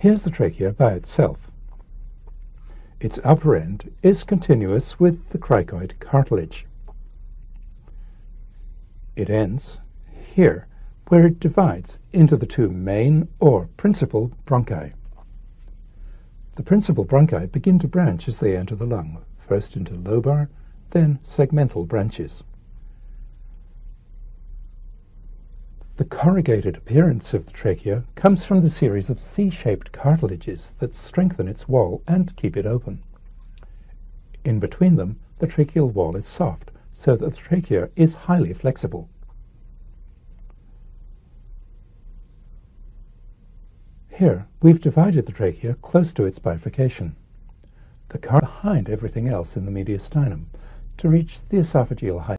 Here's the trachea by itself. Its upper end is continuous with the cricoid cartilage. It ends here, where it divides into the two main or principal bronchi. The principal bronchi begin to branch as they enter the lung, first into lobar, then segmental branches. The corrugated appearance of the trachea comes from the series of C-shaped cartilages that strengthen its wall and keep it open. In between them, the tracheal wall is soft, so that the trachea is highly flexible. Here, we've divided the trachea close to its bifurcation. The car behind everything else in the mediastinum to reach the esophageal height.